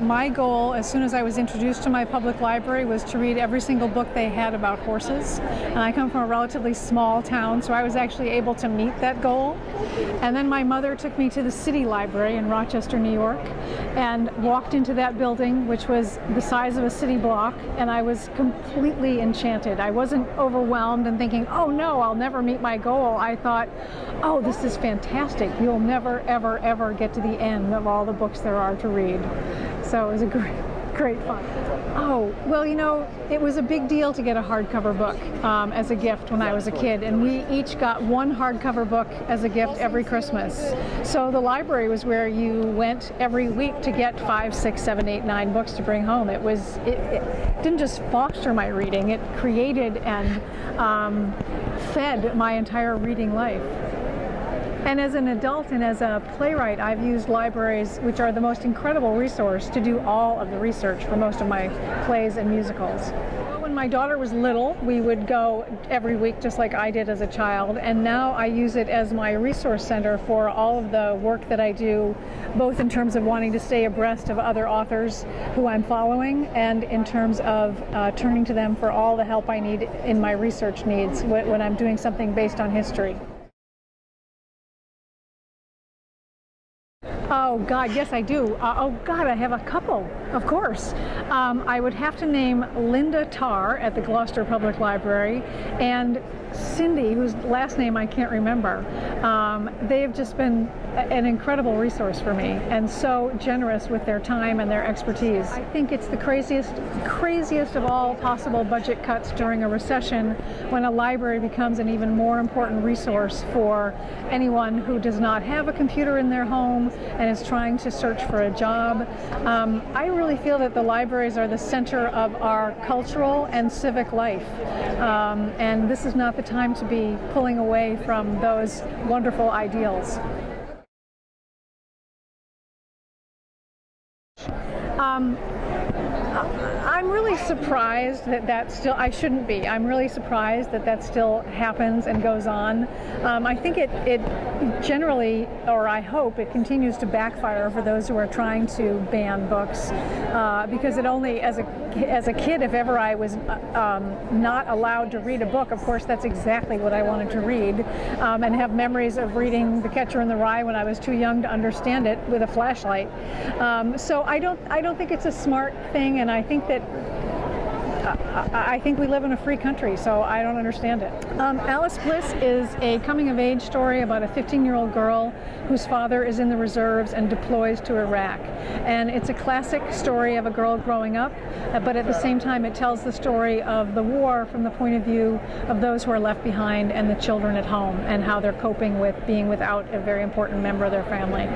My goal, as soon as I was introduced to my public library, was to read every single book they had about horses. And I come from a relatively small town, so I was actually able to meet that goal. And then my mother took me to the city library in Rochester, New York, and walked into that building, which was the size of a city block, and I was completely enchanted. I wasn't overwhelmed and thinking, oh no, I'll never meet my goal. I thought, oh, this is fantastic. You'll never, ever, ever get to the end of all the books there are to read. So it was a great, great fun. Oh, well, you know, it was a big deal to get a hardcover book um, as a gift when I was a kid, and we each got one hardcover book as a gift every Christmas. So the library was where you went every week to get five, six, seven, eight, nine books to bring home. It was, it, it didn't just foster my reading, it created and um, fed my entire reading life. And as an adult and as a playwright, I've used libraries, which are the most incredible resource, to do all of the research for most of my plays and musicals. When my daughter was little, we would go every week just like I did as a child, and now I use it as my resource center for all of the work that I do, both in terms of wanting to stay abreast of other authors who I'm following, and in terms of uh, turning to them for all the help I need in my research needs when I'm doing something based on history. Oh God, yes I do. Uh, oh God, I have a couple, of course. Um, I would have to name Linda Tarr at the Gloucester Public Library and Cindy, whose last name I can't remember. Um, they've just been an incredible resource for me and so generous with their time and their expertise. I think it's the craziest, craziest of all possible budget cuts during a recession when a library becomes an even more important resource for anyone who does not have a computer in their home and is trying to search for a job. Um, I really feel that the libraries are the center of our cultural and civic life. Um, and this is not the time to be pulling away from those wonderful ideals. Um, I'm really surprised that that still, I shouldn't be, I'm really surprised that that still happens and goes on. Um, I think it, it generally, or I hope it continues to backfire for those who are trying to ban books uh, because it only, as a, as a kid, if ever I was uh, um, not allowed to read a book, of course that's exactly what I wanted to read um, and have memories of reading The Catcher in the Rye when I was too young to understand it with a flashlight. Um, so I don't, I don't think it's a smart thing and I think that I think we live in a free country, so I don't understand it. Um, Alice Bliss is a coming of age story about a 15 year old girl whose father is in the reserves and deploys to Iraq. And it's a classic story of a girl growing up, but at the same time it tells the story of the war from the point of view of those who are left behind and the children at home and how they're coping with being without a very important member of their family.